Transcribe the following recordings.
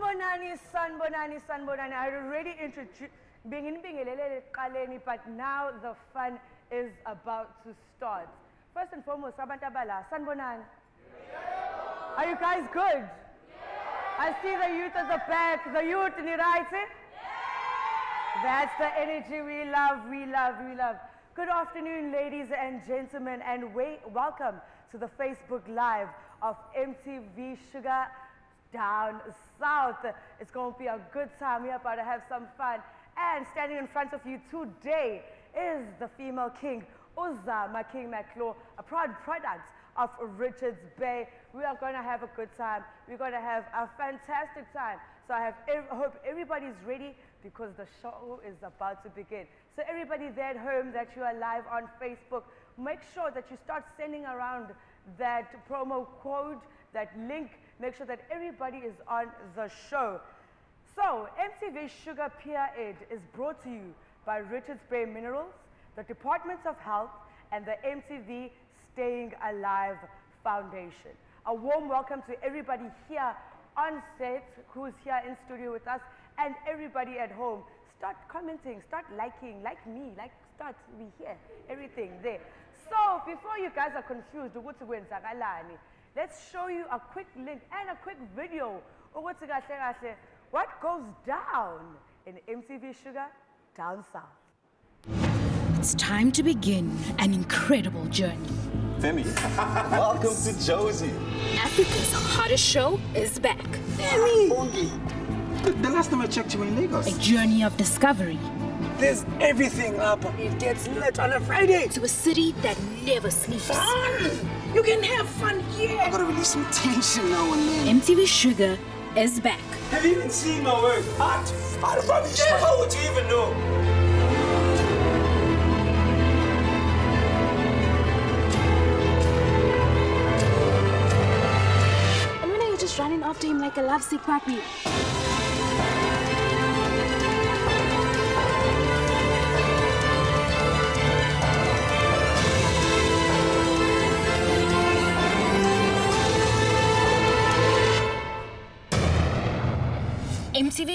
Sanbonani, Sanbonani, Sanbonani. I already introduced but now the fun is about to start. First and foremost, Sabantabala, Sanbonani. Are you guys good? I see the youth at the back. The youth, in right? That's the energy we love, we love, we love. Good afternoon, ladies and gentlemen, and welcome to the Facebook Live of MTV Shuga Down South. It's going to be a good time. We're about to have some fun. And standing in front of you today is the female king, Uzama King Maclaw, a proud product of Richards Bay. We are going to have a good time. We're going to have a fantastic time. So I have ev hope everybody's ready because the show is about to begin. So everybody there at home that you are live on Facebook, make sure that you start sending around that promo code, that link. Make sure that everybody is on the show. So MTV Shuga Peer Aid is brought to you by Richards Bay Minerals, the Department of Health, and the MTV Staying Alive Foundation. A warm welcome to everybody here on set who's here in studio with us and everybody at home. Start commenting, start liking, like me, like start, we hear everything there. So before you guys are confused, let's show you a quick link and a quick video what goes down in MTV Shuga down south. It's time to begin an incredible journey. Femi, welcome to Jozi. Africa's hottest show is back. Femi! The, the last time I checked you were in Lagos. A journey of discovery. There's everything up. It gets lit on a Friday. To a city that never sleeps. Fun! You can have fun here. I gotta release some tension now and then. MTV Shuga is back. Have you even seen my work? Hot. How the fuck yeah, how would you even know? And when are you just running after him like a lovesick puppy?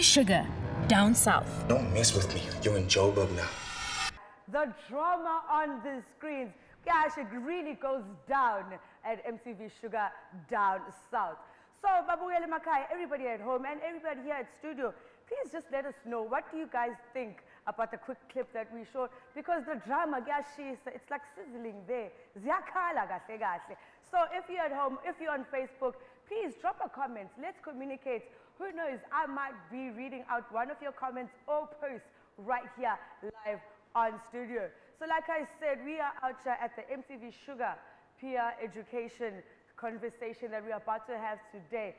MTV Shuga, down south. Don't mess with me. You're in Joburg now. The drama on the screens, gosh, it really goes down at MTV Shuga down south. So, Babuyele Makai, everybody at home and everybody here at studio, please just let us know what do you guys think about the quick clip that we showed because the drama, gosh, it's like sizzling there. Ziyakhala kahle kahle. So if you're at home, if you're on Facebook, please drop a comment. Let's communicate who knows, I might be reading out one of your comments or posts right here live on studio. So like I said, we are out here at the MTV Shuga peer education conversation that we're about to have today.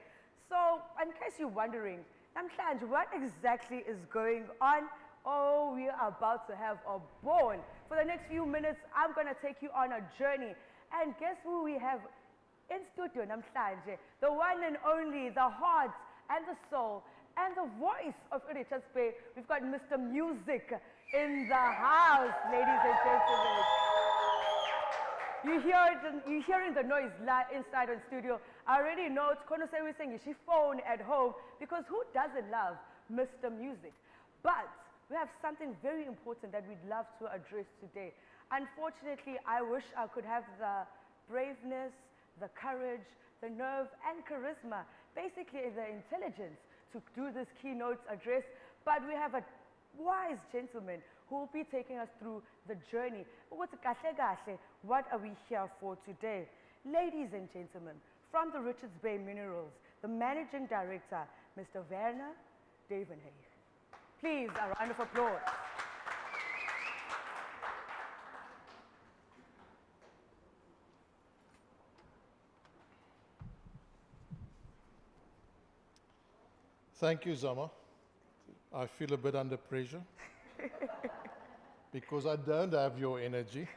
So in case you're wondering, Namhlanje, what exactly is going on? Oh, we are about to have a ball. For the next few minutes, I'm going to take you on a journey. And guess who we have in studio namhlanje? The one and only, the heart and the soul and the voice of Richards Bay. We've got Mr. Music in the house, ladies and gentlemen. You hear it, you hearing the noise inside the studio. I already know it's say saying she phone at home because who doesn't love Mr. Music? But we have something very important that we'd love to address today. Unfortunately, I wish I could have the braveness, the courage, the nerve, and charisma basically the intelligence to do this keynote address, but we have a wise gentleman who will be taking us through the journey. What are we here for today? Ladies and gentlemen, from the Richards Bay Minerals, the Managing Director, Mr. Werner Duvenhage. Please, a round of applause. Thank you, Zama. I feel a bit under pressure because I don't have your energy.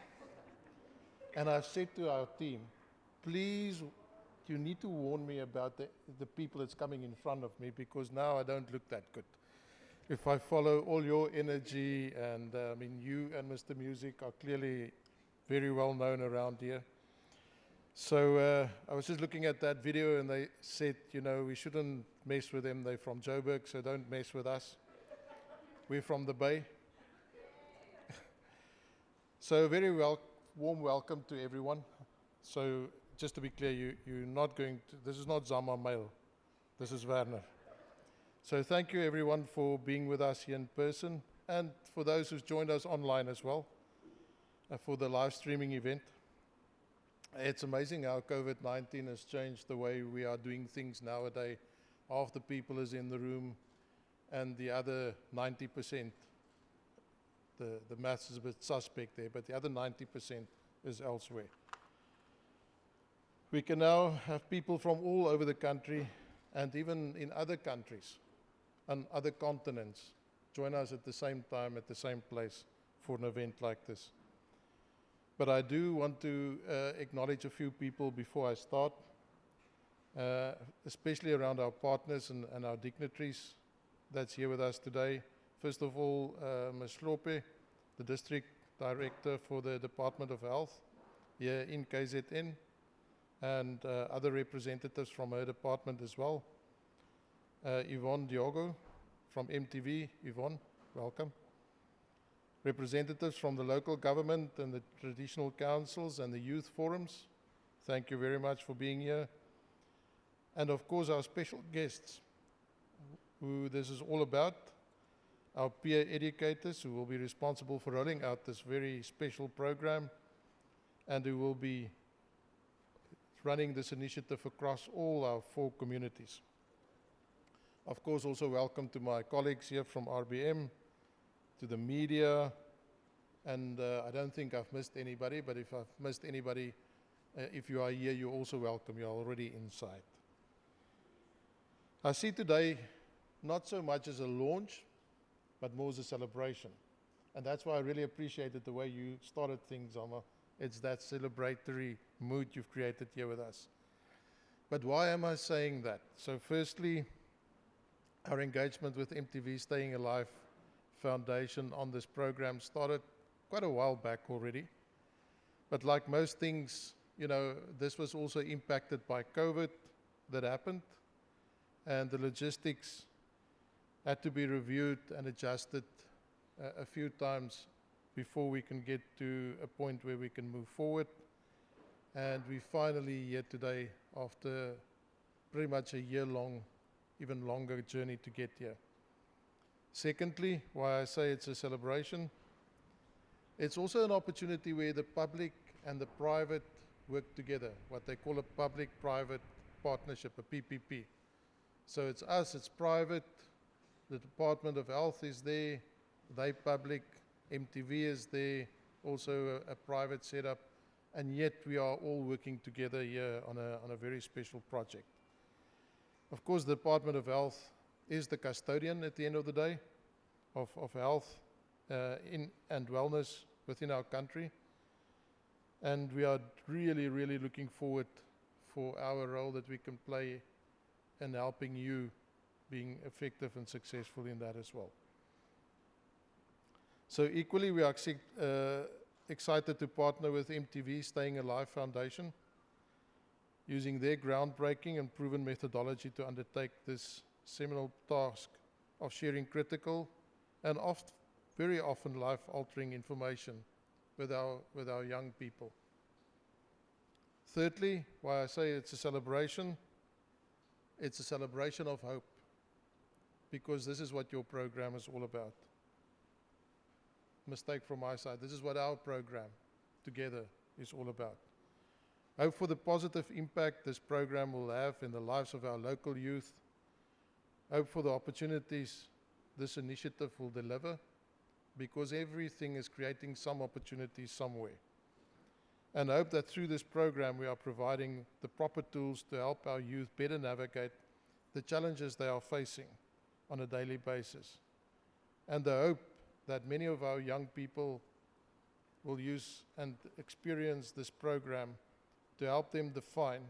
And I've said to our team, please, you need to warn me about the, the people that's coming in front of me because now I don't look that good. If I follow all your energy, and uh, I mean, you and Mr. Music are clearly very well known around here. So uh, I was just looking at that video and they said, you know, we shouldn't mess with them. They're from Joburg, so don't mess with us. We're from the Bay. so very wel- warm welcome to everyone. So just to be clear, you, you're not going to, this is not Zama Mail. This is Werner. So thank you everyone for being with us here in person and for those who've joined us online as well uh, for the live streaming event. It's amazing how COVID-19 has changed the way we are doing things nowadays. Half the people is in the room and the other 90%, the, the maths is a bit suspect there, but the other 90% is elsewhere. We can now have people from all over the country and even in other countries and other continents join us at the same time, at the same place for an event like this. But I do want to uh, acknowledge a few people before I start, uh, especially around our partners and, and, our dignitaries that's here with us today. First of all, uh, Ms. Lope, the District Director for the Department of Health here in KZN, and uh, other representatives from her department as well. Uh, Yvonne Diogo from MTV. Yvonne, welcome representatives from the local government and the traditional councils and the youth forums. Thank you very much for being here. And of course, our special guests, who this is all about, our peer educators who will be responsible for rolling out this very special program and who will be running this initiative across all our four communities. Of course, also welcome to my colleagues here from RBM, to the media, and uh, I don't think I've missed anybody, but if I've missed anybody, uh, if you are here, you're also welcome. You're already inside. I see today not so much as a launch, but more as a celebration. And that's why I really appreciated the way you started things, Zama. It's that celebratory mood you've created here with us. But why am I saying that? So, firstly, our engagement with MTV Staying Alive Foundation on this program started quite a while back already. But like most things, you know, this was also impacted by COVID that happened, and the logistics had to be reviewed and adjusted uh, a few times before we can get to a point where we can move forward. And we finally here today after pretty much a year long, even longer journey to get here. Secondly, why I say it's a celebration, it's also an opportunity where the public and the private work together, what they call a public-private partnership, a PPP. So it's us, it's private, the Department of Health is there, they public, MTV is there, also a, a private setup, and yet we are all working together here on a, on a very special project. Of course, the Department of Health is the custodian at the end of the day of, of health uh, in, and wellness within our country. And we are really, really looking forward for our role that we can play in helping you being effective and successful in that as well. So equally, we are uh, excited to partner with MTV Staying Alive Foundation using their groundbreaking and proven methodology to undertake this seminal task of sharing critical and oft, very often life-altering information with our, with our young people. Thirdly, why I say it's a celebration, it's a celebration of hope, because this is what your program is all about. Mistake from my side. This is what our program together is all about. Hope for the positive impact this program will have in the lives of our local youth. Hope for the opportunities this initiative will deliver because everything is creating some opportunities somewhere. And I hope that through this program we are providing the proper tools to help our youth better navigate the challenges they are facing on a daily basis. And I hope that many of our young people will use and experience this program to help them define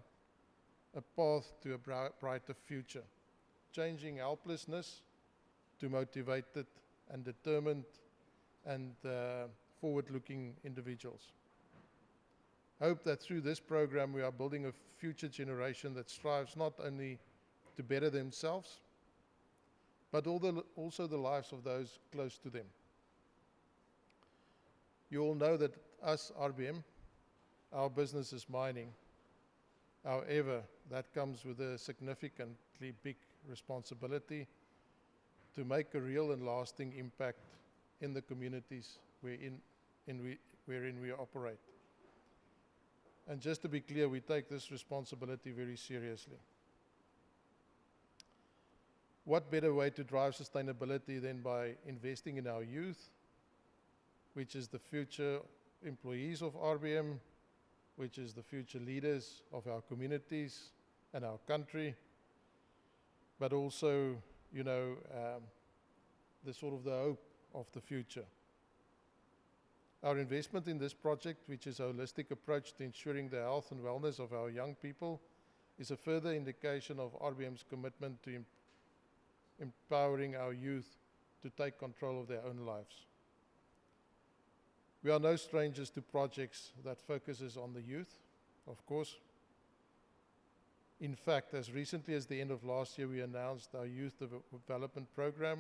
a path to a brighter future, changing helplessness to motivated and determined and uh, forward-looking individuals. hope that through this program we are building a future generation that strives not only to better themselves, but the, also the lives of those close to them. You all know that us, RBM, our business is mining. However, that comes with a significantly big responsibility to make a real and lasting impact in the communities wherein, in we, wherein we operate. And just to be clear, we take this responsibility very seriously. What better way to drive sustainability than by investing in our youth, which is the future employees of RBM, which is the future leaders of our communities and our country, but also, you know, um, the sort of the hope of the future. Our investment in this project, which is a holistic approach to ensuring the health and wellness of our young people, is a further indication of RBM's commitment to em empowering our youth to take control of their own lives. We are no strangers to projects that focuses on the youth, of course. In fact, as recently as the end of last year, we announced our youth development program,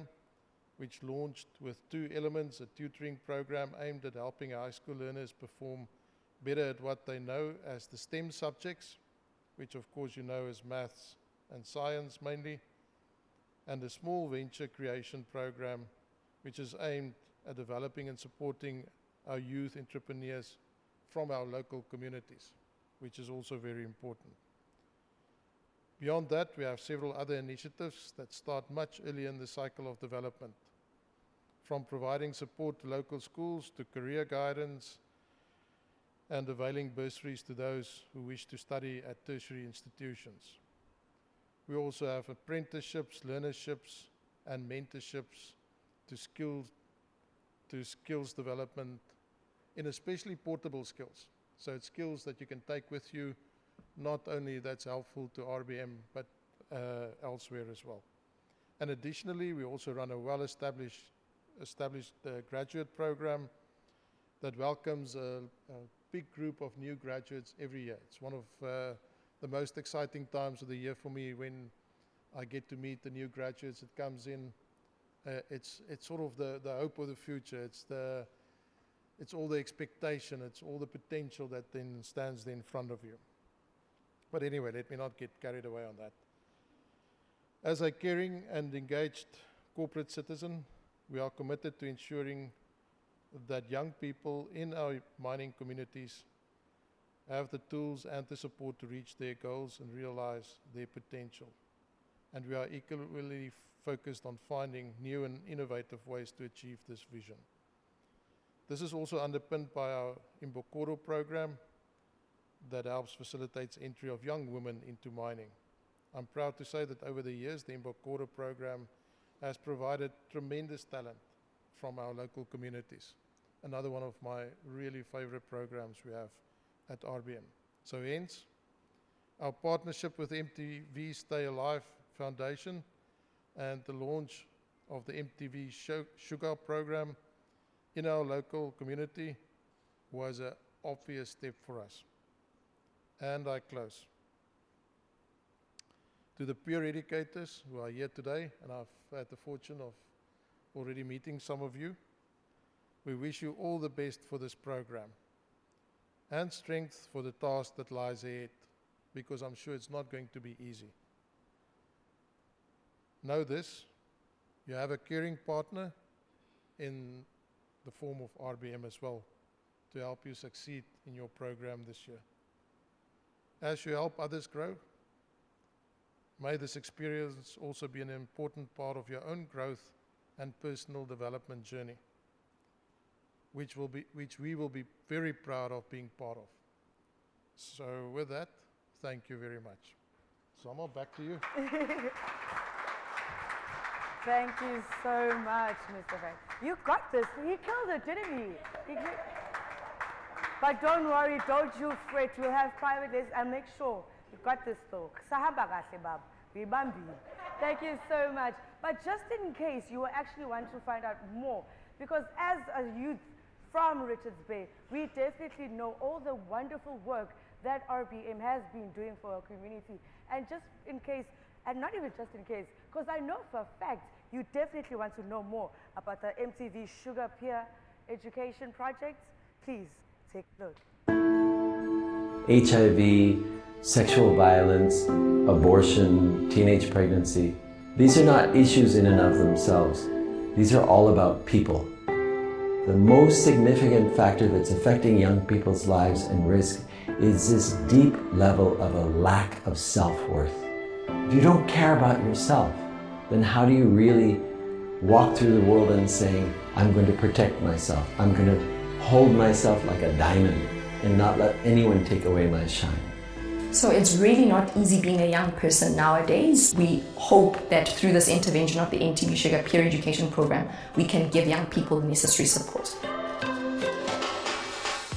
which launched with two elements, a tutoring program aimed at helping high school learners perform better at what they know as the STEM subjects, which of course you know as maths and science mainly, and a small venture creation program, which is aimed at developing and supporting our youth entrepreneurs from our local communities, which is also very important. Beyond that, we have several other initiatives that start much earlier in the cycle of development, from providing support to local schools to career guidance and availing bursaries to those who wish to study at tertiary institutions. We also have apprenticeships, learnerships, and mentorships to skills, to skills development in especially portable skills. So it's skills that you can take with you, not only that's helpful to RBM, but uh, elsewhere as well. And additionally, we also run a well-established established uh, graduate program that welcomes a, a, big group of new graduates every year. It's one of uh, the most exciting times of the year for me when I get to meet the new graduates that comes in. Uh, it's it's sort of the the hope of the future. It's the it's all the expectation. It's all the potential that then stands in front of you. But anyway, let me not get carried away on that. As a caring and engaged corporate citizen, we are committed to ensuring that young people in our mining communities have the tools and the support to reach their goals and realize their potential. And we are equally focused on finding new and innovative ways to achieve this vision. This is also underpinned by our Imbokodo program that helps facilitates entry of young women into mining. I'm proud to say that over the years, the Imbokodo program has provided tremendous talent from our local communities. Another one of my really favorite programs we have at RBM. So hence, our partnership with MTV Stay Alive Foundation and the launch of the MTV Shuga program in our local community was an obvious step for us. And I close. To the peer educators who are here today, and I've had the fortune of already meeting some of you, we wish you all the best for this program and strength for the task that lies ahead, because I'm sure it's not going to be easy. Know this, you have a caring partner in the form of RBM as well to help you succeed in your program this year. As you help others grow, may this experience also be an important part of your own growth and personal development journey which, will be, which we will be very proud of being part of. So with that, thank you very much. Zama, back to you. Thank you so much, Mr. Frank. You got this. He killed it, didn't he? But don't worry, don't you fret. We'll have private lessons and make sure you got this though. Thank you so much. But just in case you actually want to find out more, because as a youth from Richards Bay. We definitely know all the wonderful work that RBM has been doing for our community. And just in case, and not even just in case, because I know for a fact you definitely want to know more about the MTV Shuga Peer Education Project, please take a look. HIV, sexual violence, abortion, teenage pregnancy. These are not issues in and of themselves. These are all about people. The most significant factor that's affecting young people's lives and risk is this deep level of a lack of self-worth. If you don't care about yourself, then how do you really walk through the world and saying, I'm going to protect myself. I'm going to hold myself like a diamond and not let anyone take away my shine. So it's really not easy being a young person nowadays. We hope that through this intervention of the MTV Shuga Peer Education Program, we can give young people the necessary support.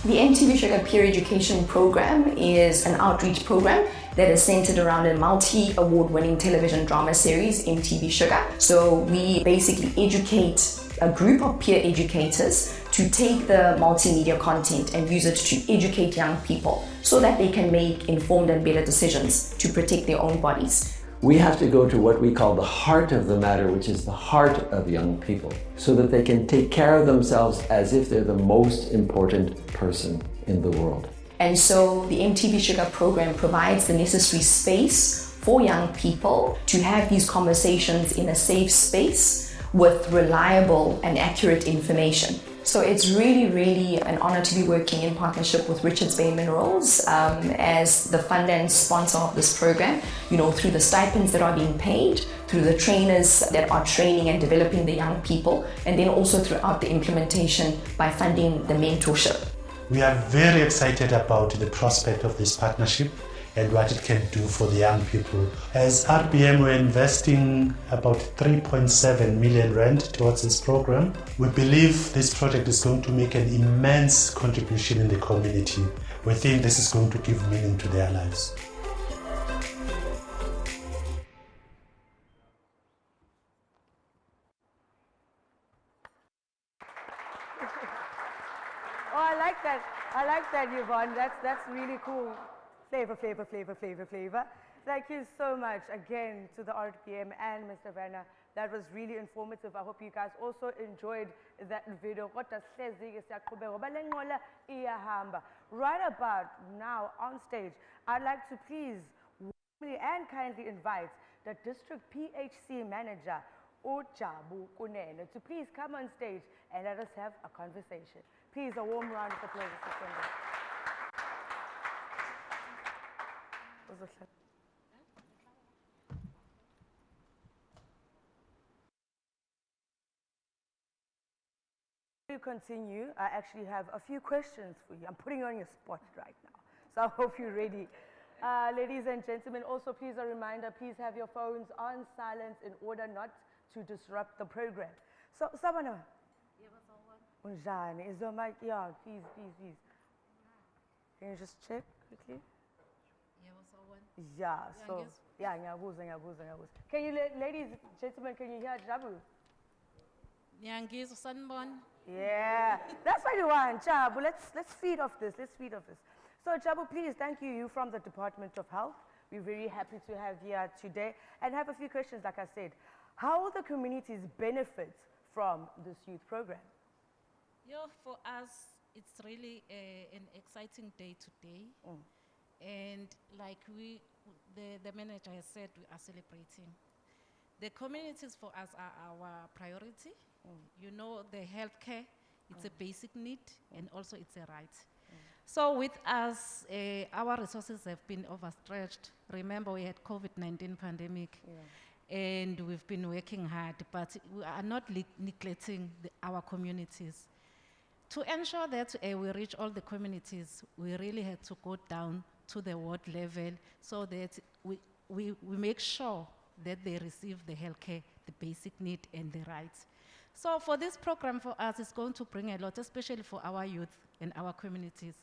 The MTV Shuga Peer Education Program is an outreach program that is centered around a multi-award winning television drama series, MTV Shuga. So we basically educate a group of peer educators to take the multimedia content and use it to educate young people so that they can make informed and better decisions to protect their own bodies. We have to go to what we call the heart of the matter, which is the heart of young people, so that they can take care of themselves as if they're the most important person in the world. And so the MTV Shuga program provides the necessary space for young people to have these conversations in a safe space with reliable and accurate information. So it's really, really an honor to be working in partnership with Richards Bay Minerals um, as the fund and sponsor of this program, you know, through the stipends that are being paid, through the trainers that are training and developing the young people, and then also throughout the implementation by funding the mentorship. We are very excited about the prospect of this partnership and what it can do for the young people. As RBM, we're investing about 3.7 million rand towards this program. We believe this project is going to make an immense contribution in the community. We think this is going to give meaning to their lives. Oh, I like that. I like that, Yvonne. That's, that's really cool. Flavor, flavor, flavor, flavor, flavor. Thank you so much again to the RBM and Mr. Werner. That was really informative. I hope you guys also enjoyed that video. Right about now on stage, I'd like to please warmly and kindly invite the district PHC manager, Ujabu Kunene, to please come on stage and let us have a conversation. Please, a warm round of applause. Uzohlala. you continue, I actually have a few questions for you. I'm putting you on your spot right now, so I hope you're ready. Uh, ladies and gentlemen, also please a reminder, please have your phones on silent in order not to disrupt the program. So, Sabana. Unjani? Is your mic? Yeah, please, please, please. Can you just check quickly? Yeah, so, yeah, ngiyabuza, ngiyabuza, ngiyabuza. Can you, la- ladies, gentlemen, can you hear Jabu? Ngiyangizwa sanibona. Yeah, that's what you want, Jabu. Let's, let's feed off this. Let's feed off this. So, Jabu, please, thank you. You from the Department of Health. We're very happy to have you here today and have a few questions, like I said. How will the communities benefit from this youth program? Yo, for us, it's really uh, an exciting day today. And like we, the, the manager has said, we are celebrating. The communities for us are our priority. You know, the healthcare, it's a basic need and also it's a right. So with us, uh, our resources have been overstretched. Remember, we had COVID-19 pandemic. And we've been working hard, but we are not le- neglecting the, our communities. To ensure that uh, we reach all the communities, we really had to go down to the ward level so that we, we, we make sure that they receive the healthcare, the basic need and the rights. So for this program for us, it's going to bring a lot, especially for our youth and our communities.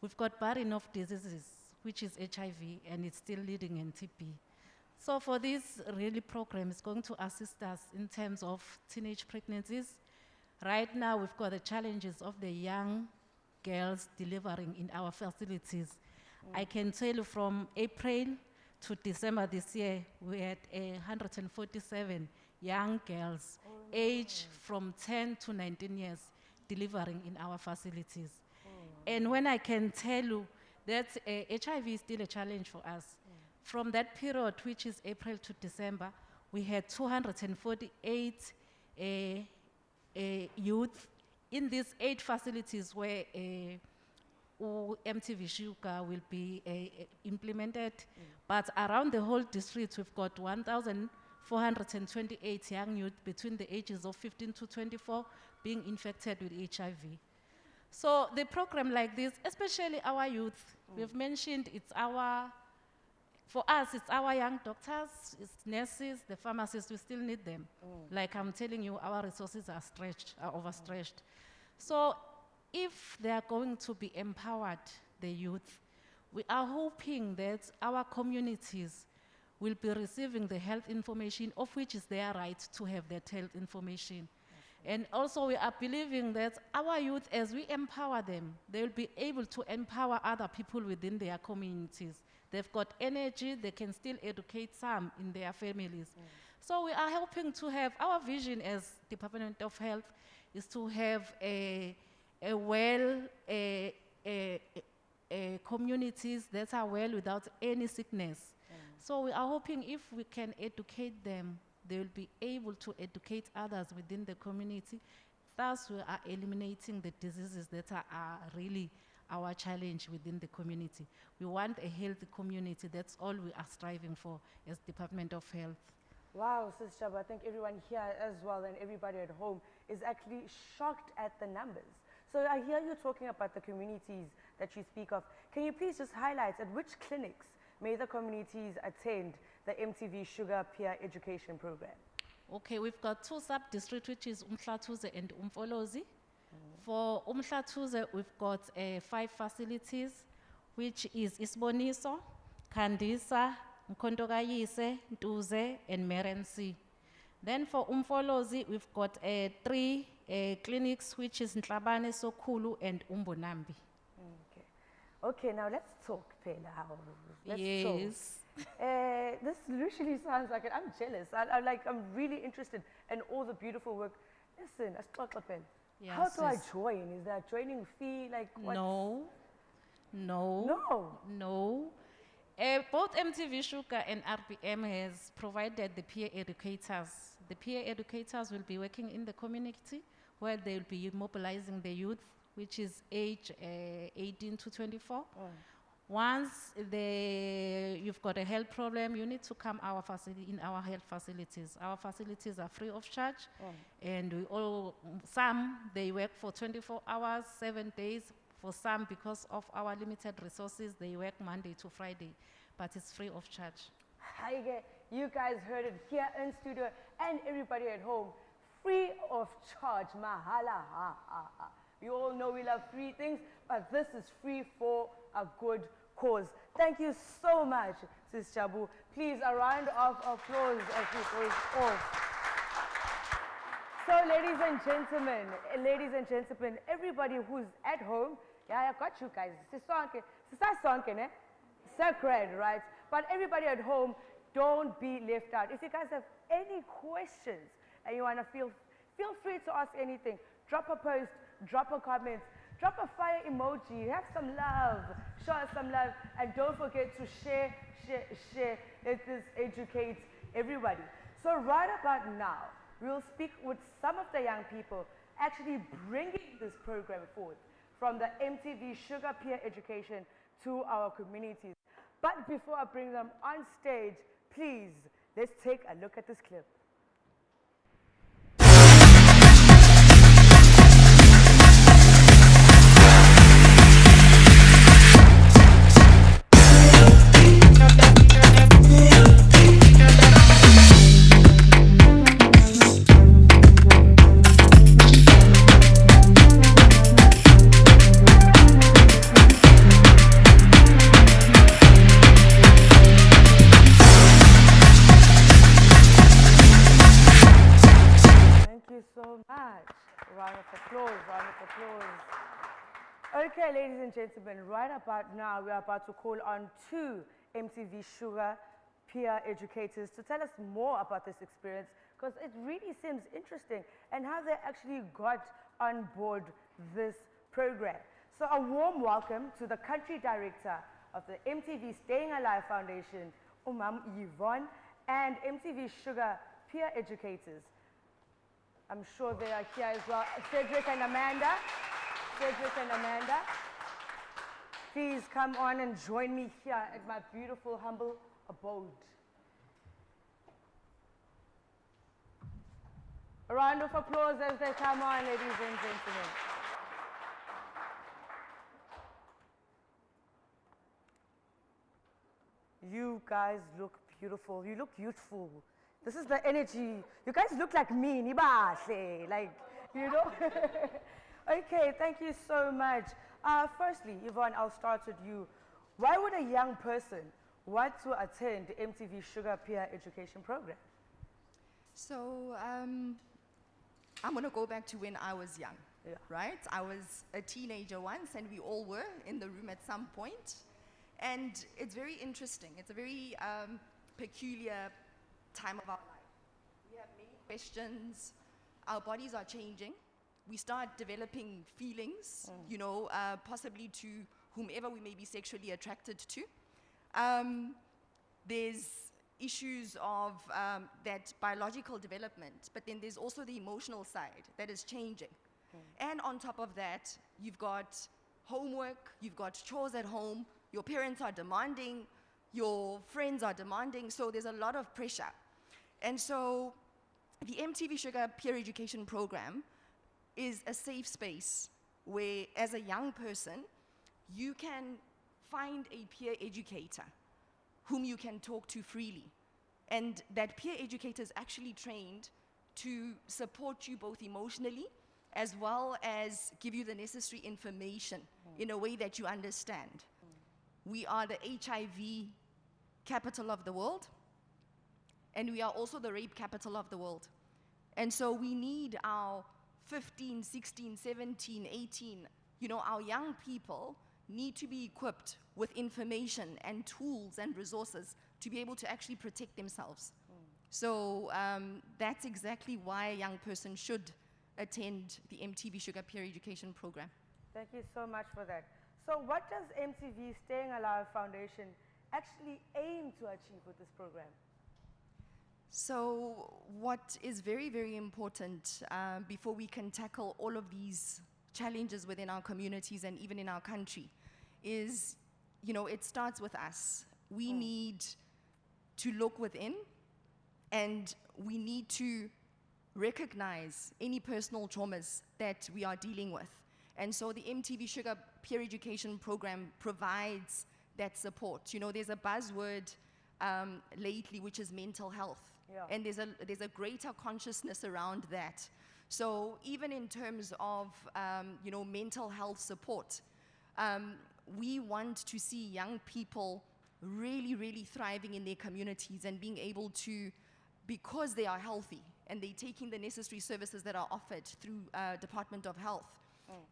We've got bad enough diseases, which is HIV, and it's still leading in TB. So for this really program, it's going to assist us in terms of teenage pregnancies, Right now, we've got the challenges of the young girls delivering in our facilities. I can tell you from April to December this year, we had a 147 young girls, aged from 10 to 19 years, delivering in our facilities. And when I can tell you that uh, HIV is still a challenge for us, from that period, which is April to December, we had 248 uh, uh, youth in these eight facilities where uh, MTV Shuga will be uh, implemented. But around the whole district, we've got 1,428 young youth between the ages of 15 to 24 being infected with HIV. So the program like this, especially our youth, we've mentioned it's our, for us, it's our young doctors, it's nurses, the pharmacists, we still need them. Like I'm telling you, our resources are stretched, are overstretched. So if they are going to be empowered, the youth, we are hoping that our communities will be receiving the health information of which is their right to have that health information. And also we are believing that our youth, as we empower them, they will be able to empower other people within their communities. They've got energy, they can still educate some in their families. So we are helping to have, our vision as Department of Health is to have a, a well, a, a, a communities that are well without any sickness. Mm. So we are hoping if we can educate them, they will be able to educate others within the community. Thus, we are eliminating the diseases that are, are really our challenge within the community. We want a healthy community. That's all we are striving for as Department of Health. Wow, Sis Shaba, I think everyone here as well and everybody at home is actually shocked at the numbers. So I hear you talking about the communities that you speak of. Can you please just highlight at which clinics may the communities attend the MTV Shuga Peer Education Program? Okay, we've got two sub-districts, which is Umhlatuze and Umfolozi. For Umhlatuze, we've got uh, five facilities, which is Isboniso, Kandisa, Nkondokayise, Ntuze, and Merency. Then for Umfolozi, we've got uh, three uh, clinics, which is Ntlabane, Sokulu, and Umbonambi. Okay. Okay, now let's talk, Pela. Let's Yes. Talk. Uh, this literally sounds like it. I'm jealous. I, I'm like, I'm really interested in all the beautiful work. Listen, Asixoxe, Pela. Yeah, How do I join? Is there a joining fee? Like what? No, no. No. No. Uh, both MTV Shuga and RBM has provided the peer educators. The peer educators will be working in the community where they will be mobilizing the youth, which is age uh, 18 to 24. Once the, you've got a health problem, you need to come our facility, in our health facilities. Our facilities are free of charge, and we all, some, they work for 24 hours, seven days. For some, because of our limited resources, they work Monday to Friday, but it's free of charge. Hi, you guys heard it here in studio and everybody at home. Free of charge, mahala, ha, ha, ha. You all know we love free things, but this is free for a good cause. Thank you so much, Sis Chabu. Please, a round of applause as we goes off. So, ladies and gentlemen, ladies and gentlemen, everybody who's at home, yeah, I got you guys. Sisonke, sisasonke, ne? Sacred, right? But everybody at home, don't be left out. If you guys have any questions and you want to feel, feel free to ask anything. Drop a post, drop a comment, drop a fire emoji, have some love, show us some love, and don't forget to share, share, share. Let this educate everybody. So right about now, we'll speak with some of the young people actually bringing this program forward from the MTV Shuga Peer Education to our communities. But before I bring them on stage, please, let's take a look at this clip. Okay, ladies and gentlemen, right about now, we are about to call on two MTV Shuga peer educators to tell us more about this experience because it really seems interesting and how they actually got on board this program. So a warm welcome to the country director of the MTV Staying Alive Foundation, Umam Yvonne, and MTV Shuga peer educators. I'm sure they are here as well. Cedric and Amanda. Cedric and Amanda. Please come on and join me here at my beautiful, humble abode. A round of applause as they come on, ladies and gentlemen. You guys look beautiful. You look youthful. This is the energy. You guys look like me, nibahle. Like, you know? okay, thank you so much. Uh, firstly, Yvonne, I'll start with you. Why would a young person want to attend the MTV Shuga Peer Education Program? So um, I'm going to go back to when I was young, Yeah. right? I was a teenager once, and we all were in the room at some point. And it's very interesting. It's a very um, peculiar time of our life. We have many questions. Our bodies are changing. We start developing feelings, you know, uh, possibly to whomever we may be sexually attracted to. Um, there's issues of um, that biological development, but then there's also the emotional side that is changing. And on top of that, you've got homework, you've got chores at home, your parents are demanding, your friends are demanding, so there's a lot of pressure. And so the MTV Shuga Peer Education Program is a safe space where, as a young person, you can find a peer educator whom you can talk to freely. And that peer educator is actually trained to support you both emotionally as well as give you the necessary information mm. in a way that you understand. We are the HIV capital of the world, and we are also the rape capital of the world. And so we need our 15, 16, 17, 18, you know, our young people need to be equipped with information and tools and resources to be able to actually protect themselves. So um, that's exactly why a young person should attend the MTV Shuga Peer Education Program. Thank you so much for that. So what does MTV Staying Alive Foundation actually aim to achieve with this program? So, what is very, very important uh, before we can tackle all of these challenges within our communities and even in our country is, you know, it starts with us. We need to look within and we need to recognize any personal traumas that we are dealing with. And so the MTV Shuga Peer Education Program provides that support. You know, there's a buzzword um, lately which is mental health. Yeah. And there's a, there's a greater consciousness around that. So even in terms of, um, you know, mental health support, um, we want to see young people really, really thriving in their communities and being able to, because they are healthy and they're taking the necessary services that are offered through uh, Department of Health,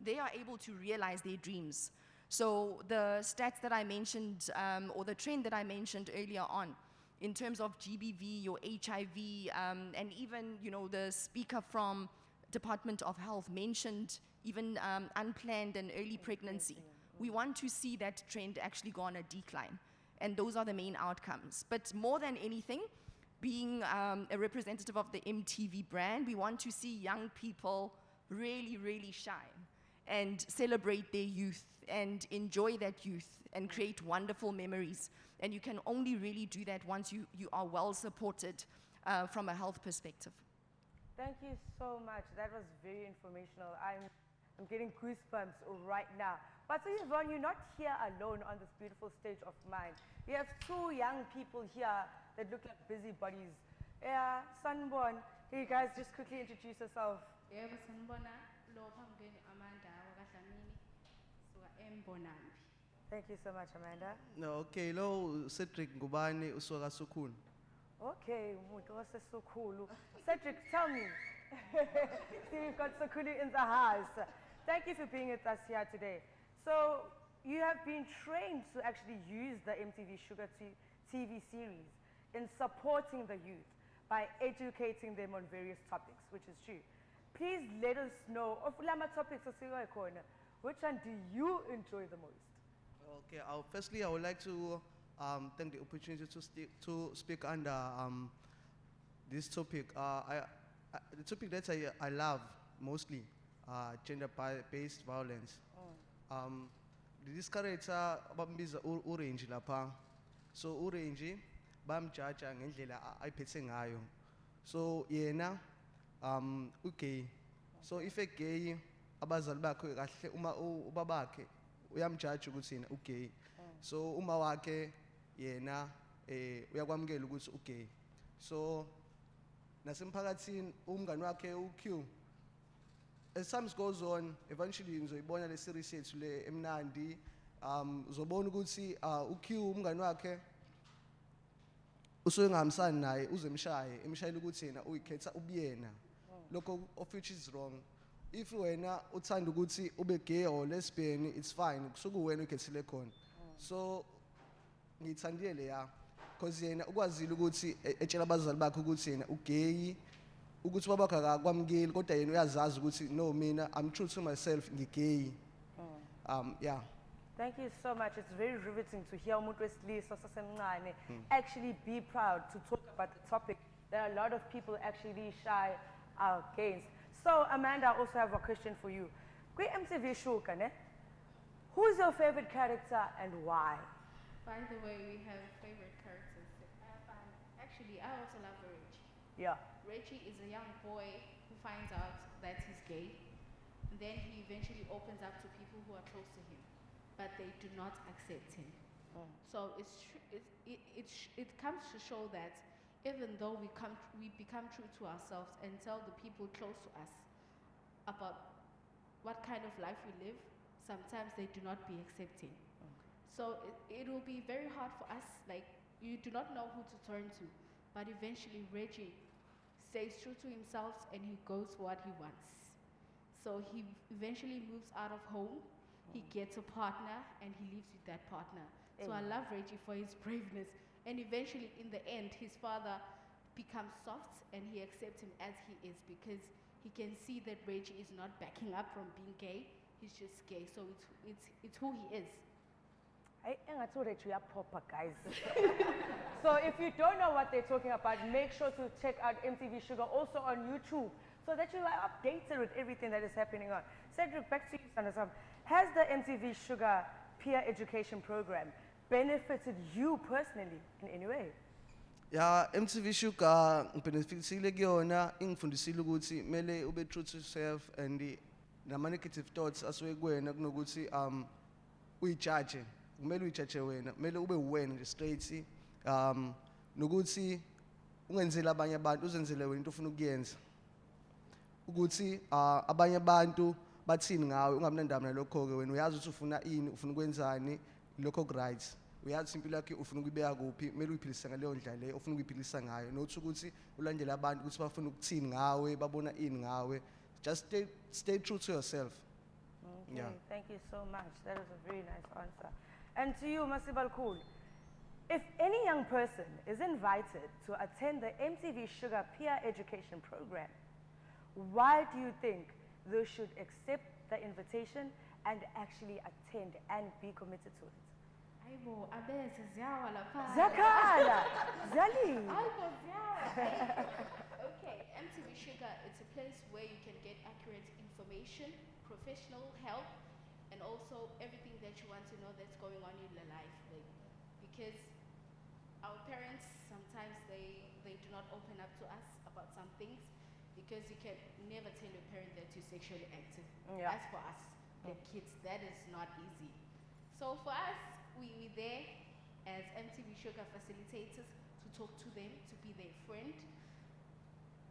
they are able to realize their dreams. So the stats that I mentioned, um, or the trend that I mentioned earlier on, in terms of GBV or HIV, um, and even you know the speaker from Department of Health mentioned even um, unplanned and early pregnancy. We want to see that trend actually go on a decline, and those are the main outcomes. But more than anything, being um, a representative of the MTV brand, we want to see young people really, really shine and celebrate their youth and enjoy that youth and create wonderful memories. And you can only really do that once you, you are well supported uh, from a health perspective. Thank you so much. That was very informational. I'm, I'm getting goosebumps right now. But so Yvonne, you're not here alone on this beautiful stage of mine. You have two young people here that look like busybodies. Yeah, Sunborn, can you guys just quickly introduce yourself? yebo sanibona lo phambukeni amanda wakadlamini suka embonambi Thank you so much, Amanda. No, okay, lo Cedric Ngubane usuka Sukhuna. Okay, umuntu waseSukhulu. Cedric, tell me, See, we've got Sakulu in the house. Thank you for being with us here today. So, you have been trained to actually use the MTV Shuga TV series in supporting the youth by educating them on various topics, which is true. Please let us know of lama topics which one do you enjoy the most? Okay, uh, firstly, I would like to um, thank the opportunity to, to speak under um, this topic. Uh, I, I, the topic that I, I love mostly, uh, gender-based violence. Um, this character bambiza u- urange lapha. So urange bamjaja ngendlela ayiphethe ngayo. So yena um ugay. So if a gay abazali bakhe kahle uma ubabakhe uyamjaja ukuthi yena ugay. So uma wakhe yena eh uyakwamukela ukuthi ugay. So nasemphakathini umngani wakhe uQ as time goes on eventually ngizoyibona le series yethu le emnandi um uzobona ukuthi uh, uQ umngani wakhe usuke ngahambisani naye uzemshaye emshayela ukuthi yena uyikhetha ubuyena lokho of which is wrong if you wena uthanda ukuthi ube gay or lesbian it's fine kusuke wena uyikhethile khona so ngiyithandile leya because yena ukwazile ukuthi e- etshela abazali bakhe ukuthi yena ugay ukuthi babakhe akakwamukeli kodwa yena uyazazi ukuthi no mina i'm true to myself ngigay um yeah Thank you so much. It's very riveting to hear umuntu wesilisa osasemncane Mm. actually be proud to talk about the topic that a lot of people actually shy against. So Amanda, I also have a question for you. Kwi MTV Shuga, ne? Who's your favorite character and why? By the way, we have favorite characters. Um, actually, I also love Reggie. Yeah. Reggie is a young boy who finds out that he's gay. And then he eventually opens up to people who are close to him, but they do not accept him. Mm. So it's it's, it, it, it comes to show that even though we, come, we become true to ourselves and tell the people close to us about what kind of life we live, sometimes they do not be accepting. So it, it will be very hard for us, like you do not know who to turn to, but eventually Reggie stays true to himself and he goes for what he wants. So he eventually moves out of home, he oh. gets a partner and he lives with that partner. So I love Reggie for his braveness. And eventually in the end, his father becomes soft and he accepts him as he is because he can see that Reggie is not backing up from being gay. He's just gay. So it's, it's, it's who he is. I Hey, engathi uReggie uyaphopa, guys. so if you don't know what they're talking about, make sure to check out MTV Shuga also on YouTube so that you are updated with everything that is happening on. Cedric, back to you, Sanasam. Has the MTV Shuga peer education program benefited you personally in any way? ya MTV Sugar ngibenefitisile kuyona ingifundisile ukuthi mele ube true to yourself and nama negative thoughts asuke kuwena kunokuthi um uyijudge kumele uyijudge wena kumele ube uwena nje straight um nokuthi ungenzeli abanye abantu uzenzele wena into ofuna ukuyenza ukuthi abanye abantu bathini ngawe ungabi nandaba nalokho ke wena uyazi ukuthi ufuna ini ufuna ukwenzani lokho ku-right uyazi impilo yakhe ufuna ukuyibeka kuphi kumele uyiphilise ngaleyo ndlela leyo ofuna ukuyiphilisa ngayo nokuthi ukuthi ulandele abantu ukuthi bafuna ukuthini ngawe babona ini ngawe just stay, stay true to yourself Okay, Yeah. thank you so much. That is a very nice answer. And to you, Masibal Cool, if any young person is invited to attend the MTV Shuga Peer Education Program, why do you think they should accept the invitation and actually attend and be committed to it? Aibo, abese ziyawa lapha. Ziyakhala, ziyalila. Aibo, ziyawa. okay, MTV Shuga, it's a place where you can get accurate information, professional help, and also everything that you want to know that's going on in your life. Like, because our parents sometimes they, they do not open up to us about some things because you can never tell your parent that you're sexually active. Yeah. As for us, the kids, that is not easy. So for us, we we there as MTV Shuga facilitators to talk to them, to be their friend.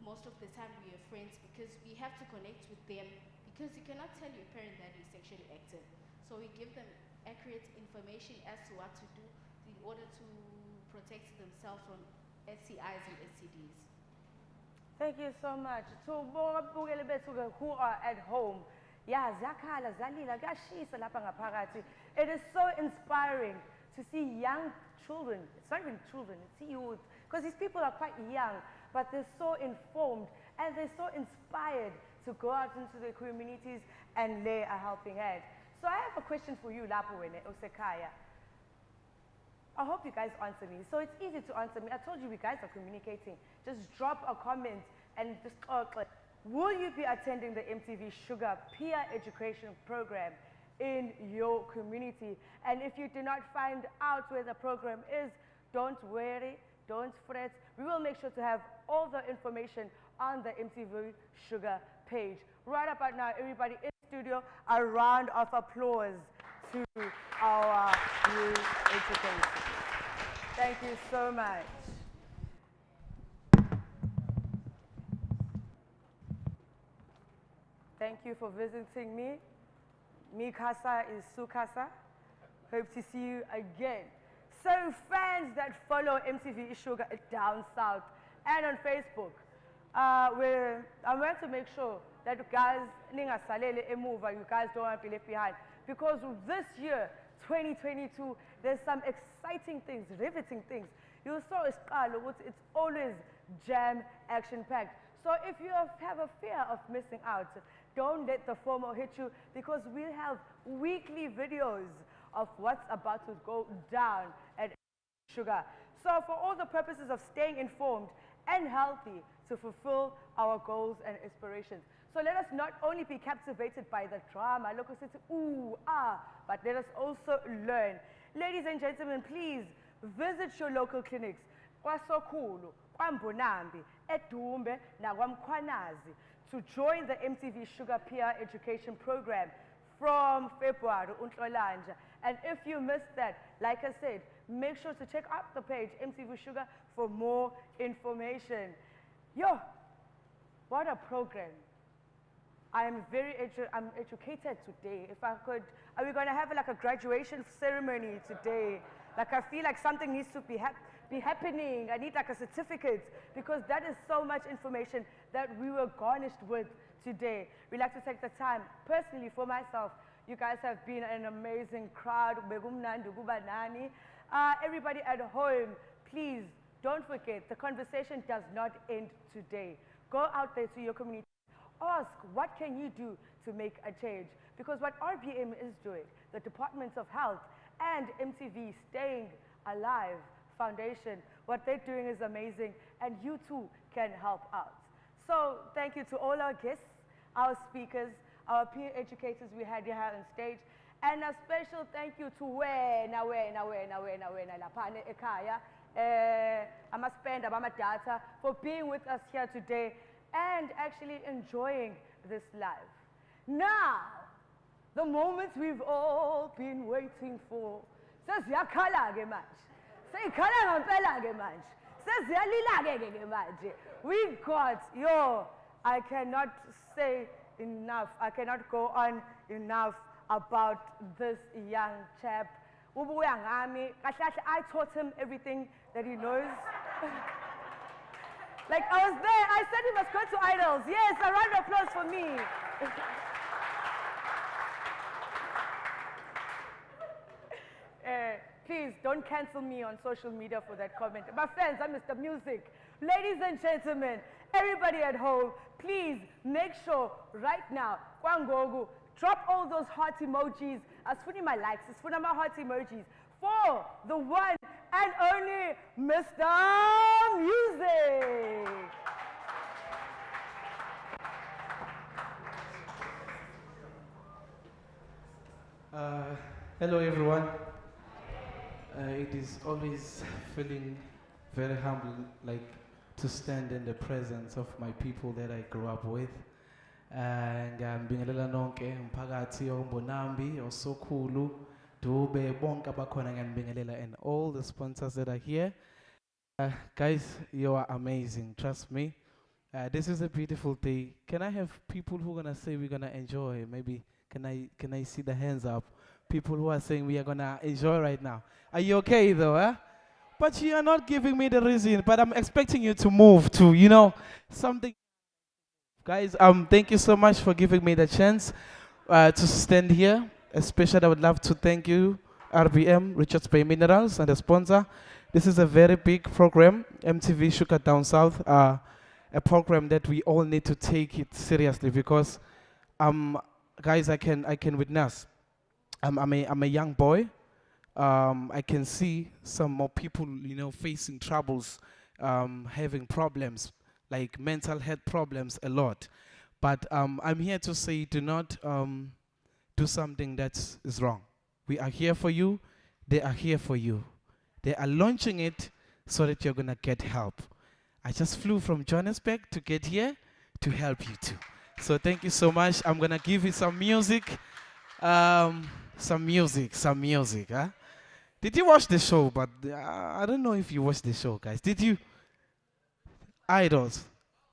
Most of the time we are friends because we have to connect with them because you cannot tell your parent that you're sexually active. So we give them accurate information as to what to do in order to protect themselves from STIs and STDs. Thank you so much. To who are at home, yeah. It is so inspiring to see young children, it's not even children, it's youth, because these people are quite young, but they're so informed and they're so inspired to go out into their communities and lay a helping hand. So I have a question for you, lapho wena, Osekaya. I hope you guys answer me. So it's easy to answer me. I told you we guys are communicating. Just drop a comment and just like, Will you be attending the MTV Shuga Peer Education Program in your community? And if you do not find out where the program is, don't worry, don't fret. We will make sure to have all the information on the MTV Shuga page. Right about now, everybody in studio, a round of applause to our new educators. Thank you so much. Thank you for visiting me. Mi casa is Sukasa. Hope to see you again. So fans that follow MTV Shuga down south and on Facebook, uh, we're, I want to make sure that you guys, you guys don't want to be left behind. Because this year, 2022, there's some exciting things, riveting things. You saw it's always jam action packed. So if you have a fear of missing out, don't let the FOMO hit you because we'll have weekly videos of what's about to go down at Shuga. So for all the purposes of staying informed and healthy to fulfill our goals and aspirations. So let us not only be captivated by the drama, at it, ooh, ah, but let us also learn. Ladies and gentlemen, please visit your local clinics. To join the MTV Shuga Peer Education Program from February, Untlolanja. And if you missed that, like I said, make sure to check out the page MTV Shuga for more information. Yo, what a program. I am very edu I'm educated today. If I could, are we going to have like a graduation ceremony today? Like I feel like something needs to be, hap be happening. I need like a certificate because that is so much information that we were garnished with today. We like to take the time, personally for myself, you guys have been an amazing crowd. Uh, everybody at home, please don't forget, the conversation does not end today. Go out there to your community. Ask, what can you do to make a change? Because what RBM is doing, the Department of Health and MTV Staying Alive Foundation, what they're doing is amazing and you too can help out. So thank you to all our guests, our speakers, our peer educators we had here on stage, and a special thank you to wena, wena, wena, wena, wena, lapane ekaya, eh, amaspenda, data, for being with us here today and actually enjoying this live. Now, the moment we've all been waiting for. Sesiyakhala-ke manje. Seyikhala ngempela-ke manje. Seziyalila-ke ke manje. We got, yo, I cannot say enough. I cannot go on enough about this young chap. Ubuya ngami, kahle I taught him everything that he knows. like I was there, I said he must go to idols. Yes, a round of applause for me. Uh, please don't cancel me on social media for that comment. My friends, I'm Mr. Music. Ladies and gentlemen, everybody at home, please make sure right now, Kwangogu, drop all those heart emojis. Asfuni my likes, asfuni my heart emojis for the one and only Mr. Music. Uh, hello, everyone. Uh, it is always feeling very humble, like to stand in the presence of my people that I grew up with. And ngiyambingelela nonke umphakathi ombonambi osokhulu dube bonke abakhona ngiyambingelela and all the sponsors that are here. Uh, guys, you are amazing. Trust me. Uh, this is a beautiful day. Can I have people who are gonna say we're gonna enjoy? Maybe can I can I see the hands up? People who are saying we are gonna enjoy right now. Are you okay though? Huh? But you are not giving me the reason, but I'm expecting you to move to, you know, something. Guys, um, thank you so much for giving me the chance uh, to stand here. Especially, I would love to thank you, RBM, Richards Bay Minerals, and the sponsor. This is a very big program, MTV Shuga Down South, uh, a program that we all need to take it seriously because, um, guys, I can I can witness. I'm, I'm a I'm a young boy. Um, I can see some more people, you know, facing troubles, um, having problems like mental health problems a lot. But um, I'm here to say, do not um, do something that is wrong. We are here for you. They are here for you. They are launching it so that you're going to get help. I just flew from Johannesburg to get here to help you too. So thank you so much. I'm going to give you some music. Um, some music, some music. Huh? Did you watch the show? But uh, I don't know if you watched the show, guys. Did you? Idols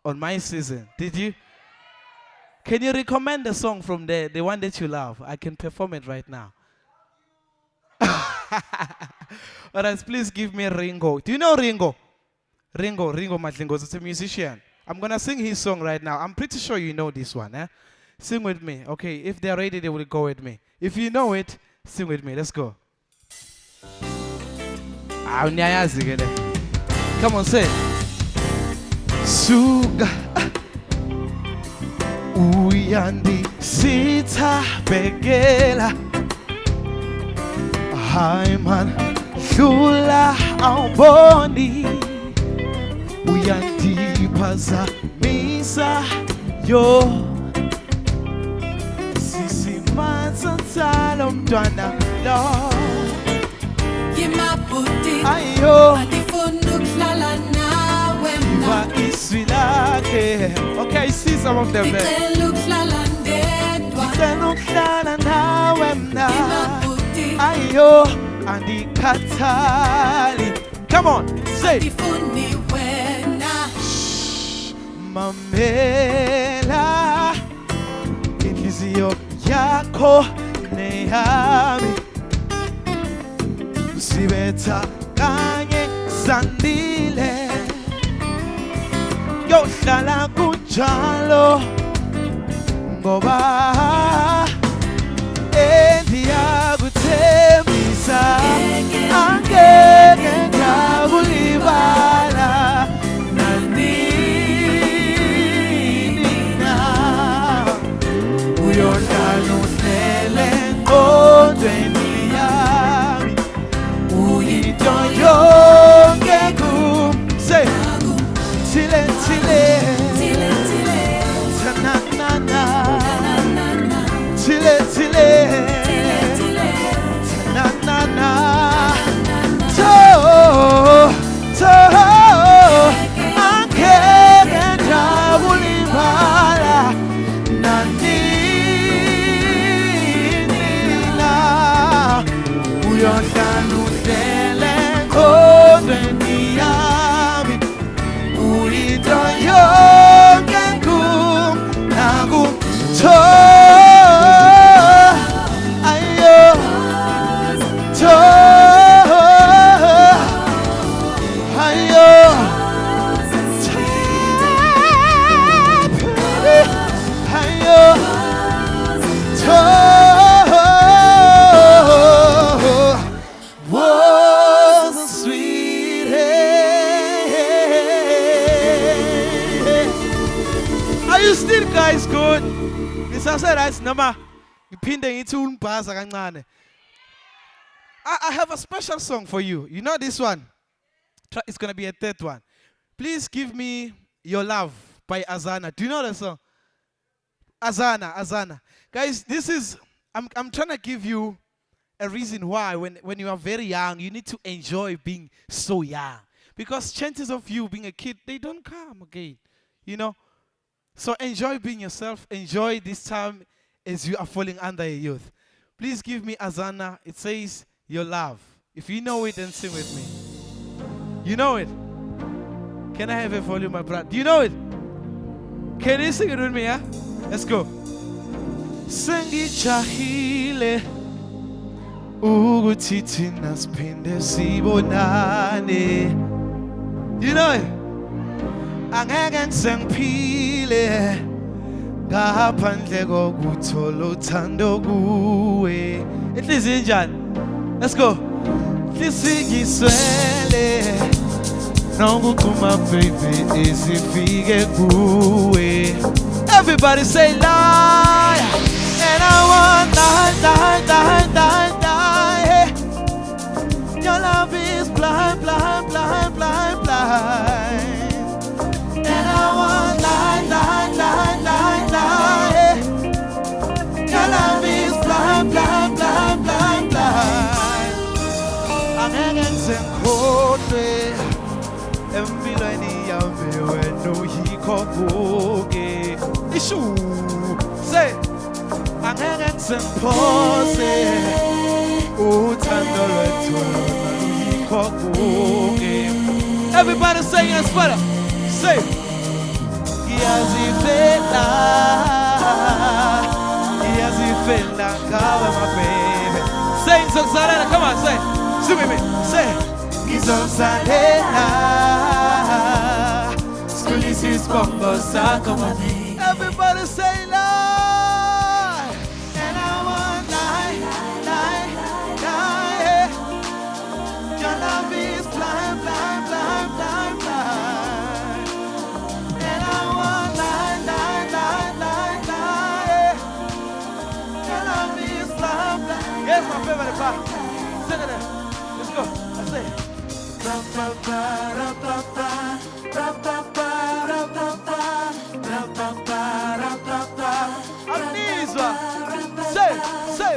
on my season. Did you? Can you recommend a song from there, the one that you love? I can perform it right now. Alright, please give me Ringo. Do you know Ringo? Ringo, Ringo Madlingozi. It's a musician. I'm gonna sing his song right now. I'm pretty sure you know this one. Eh? Sing with me. Okay, if they're ready, they will go with me. If you know it, sing with me. Let's go. Ah. Come on, say. Suga uyandi sitha begela Hayi man hlula awuboni uyandiphazamisa yo tsalo mntwana lo Yimabhuti ayo. andifuna ukuhlala nawe iva iswi lakhe okay I see some of them eh? there Ngicela ukuhlala ndedwa. Ngicela ukuhlala nawe mna. Yimabhuti ayo andikhathali. Come on say. andifuni wena. Mamela. Inhliziyo yakho neyami. Sibetha kanye sandile. Yohlala kunjalo ngoba endiyakuthembisa angeke ngakulibala special song for you. You know this one? It's gonna be a third one. Please give me Your Love by Azana. Do you know the song? Azana, Azana. Guys, this is I'm I'm trying to give you a reason why when, when you are very young, you need to enjoy being so young. Because chances of you being a kid, they don't come again. You know? So enjoy being yourself. Enjoy this time as you are falling under a youth. Please give me Azana. It says your love. If you know it, then sing with me. You know it? Can I have a volume, my brother? Do you know it? Can you sing it with me, yeah? Let's go. Sengijahile ukuthi thina siphinde sibonane you know it? angeke ngisengiphile ngaphandle kokuthola uthando kuwe inhliziyo injani let's go tisijiswele nongutuma baby isifike kuwe everybody say lie and i want die, die, die, die. Ngisemphose uthando lwethu lona kuke everybody say yes brother. Say ngiyazifela ngiyazifela ngawe my baby say ngizokuzalela come on say sing with me. Say ngizokuzalela sikhulisa isibongo sakho my baby That's my favorite part. Look at. Let's go. That's it. Say, say.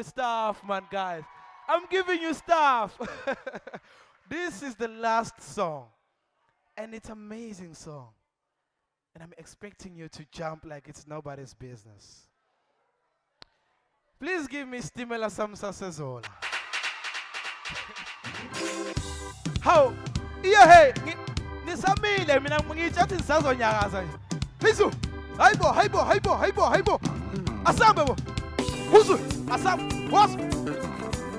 You stuff, man, guys. I'm giving you stuff. this is the last song, and it's amazing song. And I'm expecting you to jump like it's nobody's business. Please give me Stimela Samsa Sezola. How? Yeah, hey, nisamile mina ngitsha ukuthi ngisazonyakaza nje. Phizu. Hayibo, hayibo, hayibo, hayibo, hayibo. Asambe bo. Wusu, Asam, was,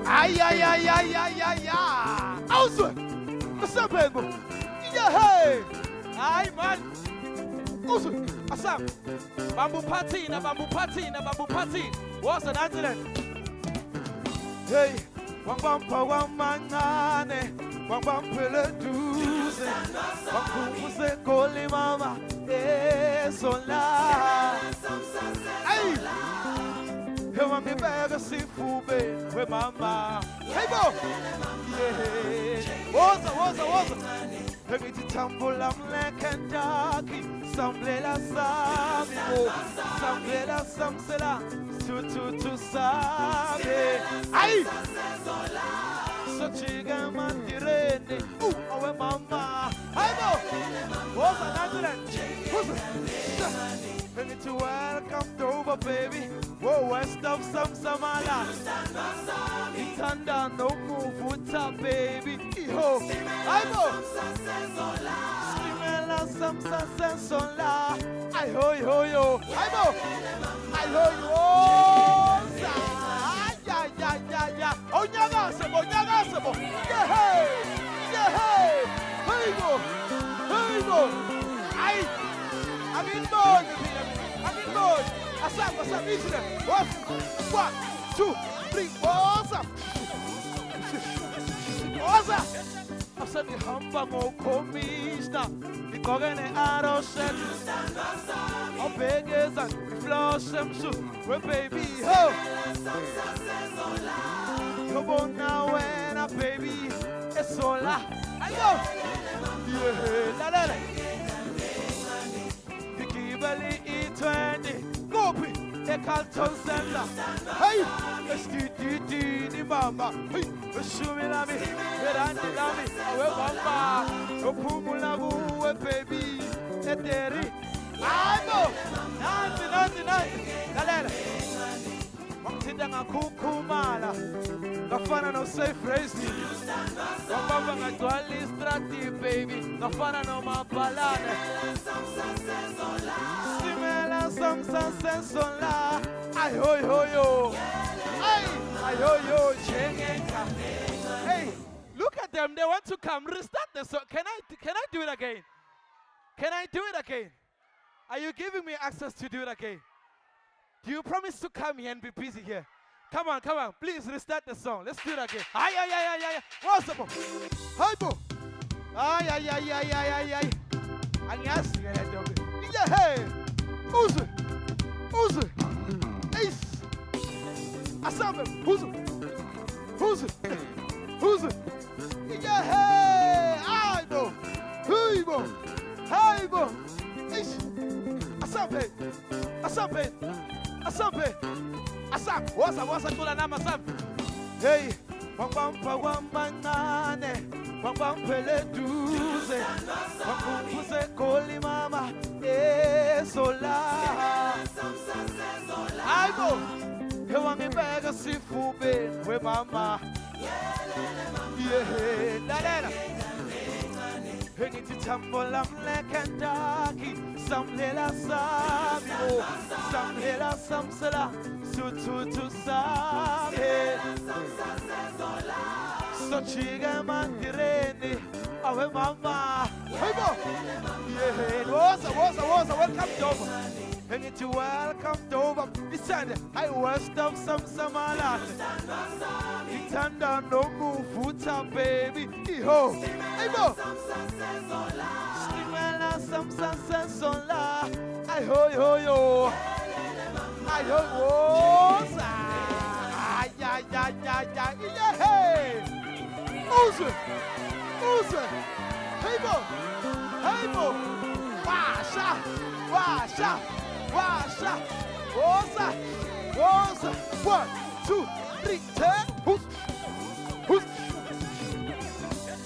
Ay, ay, ay, ay, ay, ay, ay. Ausu, Asabego. Yeah, hey, Ay, man. Wusu, Asam. Bamboo party, na bamboo party, na bamboo party. was an accident? Hey, wambampa wamangane, wambampele duze, wakumuse koli mama, eh, sola. Hey! Eu me pega se fuber, foi mamá. Hey, bo! Yeah. Oza, oza, oza. Ngitithambula mleke ndaki samlela sami bo samlela samsela tu tu tu sabe? Ayi sochika matirene u awe mama ayi bo oza nathi le and it's a while come over, baby. Whoa, west of some Samala. It's under no move, what's up, baby? Yo, I'm Skimela samsa sensola. I ho, yo, yo. I'm I ho, yo. Yeah, hey. Yeah, hey. Hey. Hey. Ay. I'm in good. What's up? What's One, two, three, Easy there. One, one, two, three. What's up? What's up? Asa ni hamba ngokhomista Nigqokene aro set Obhekeza We baby ho Yobona wena baby Esola Ayo Yeah lalela ngigibele i-20 kuphi ecarlton center. Hey esitititini mama hey ishumi lami irandi lami awe mama uphumula kuwe baby. Eteri hayibo nansi nansi nansi lalela. Wangithinta ngakhukhumala. Ngafana no-safe racing istrati baby. Hey look at them. They want to come. Restart the song can i can i do it again? Can i do it again? Are you giving me access to do it again? Do you promise to come here and be busy here? Come on, come on. Please restart the song. Let's do it again. Ay, ay, ay, ay, ay. What's up? Hi, bo. Ay, ay, ay, ay, ay, ay, ay. Angiyazi ke le nto ke. Yeah, hey. Uzwe. Uzwe. Ace. Asambe. Uzwe. Uzwe. Uzwe. Yeah, hey. Ay, bo. Hey, bo. Hey, bo. Ace. Asambe. Asambe. Asambe. Asam. Woza, woza tula nama asambe. Hey. Wambamba wambangane. Wambampele duze. Wambuze koli mama. Eh, Esola. Aibo. Ewangibeka sifubeni we mama. Yeah, lalela. Ngithi thambo lam lekentaki samlela sami samlela samsela suthutu sami sochike mandireni awe mama hayibo yeah woza woza woza welcome dover ngithi welcome dover isande hayi west of samsamalane ngithanda nomuvutha baby? Iho hayibo Simela samsasensola ayihoyoyo ayihoyoza ayayayaya iyehe uzwe uzwe hayibo hayibo washa washa washa woza woza one two three ten hus hus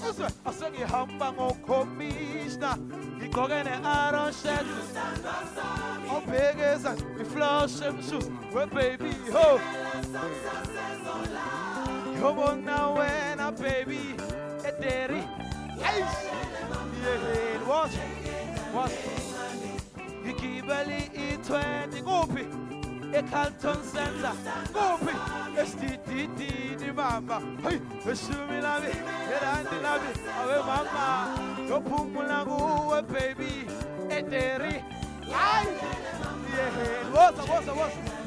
uzwe asengihamba ngokhomishna ngigqoke ne-iron shirt obhekeza iflash emshus webaby ho. Yobona wena baby ederi. Eish. Yeheni what what ngigibeli i-20 kuphi ecarlton center. Kuphi esidididini mama hayi eshumi lami erandi lami awe mama yophumula kuwe baby. Ederi hayi! Yeheni woza woza woza.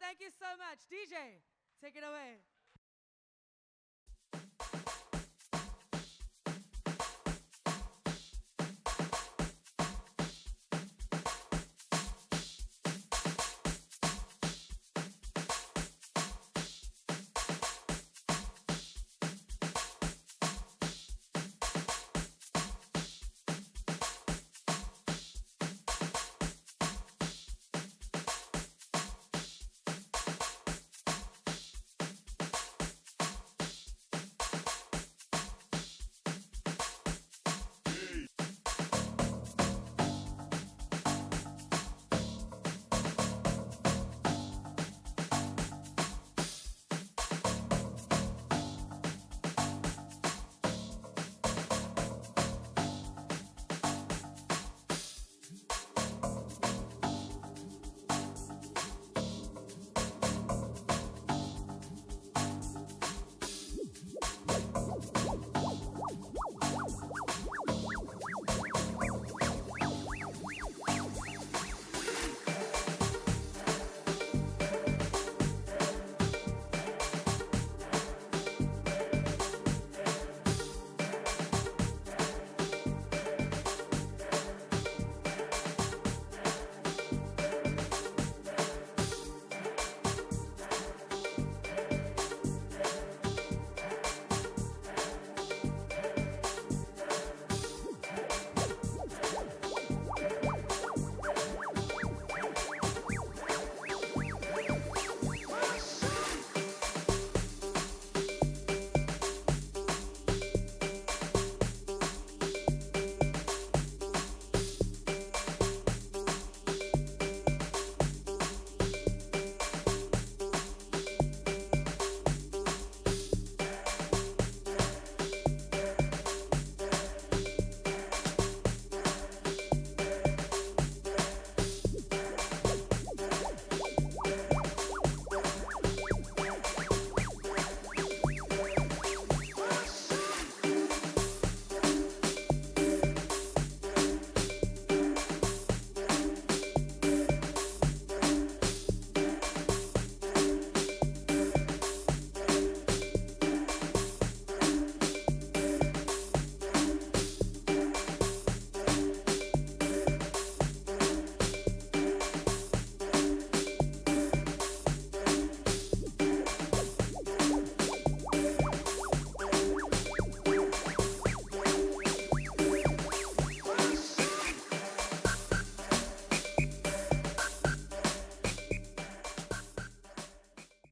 thank you so much. DJ, take it away.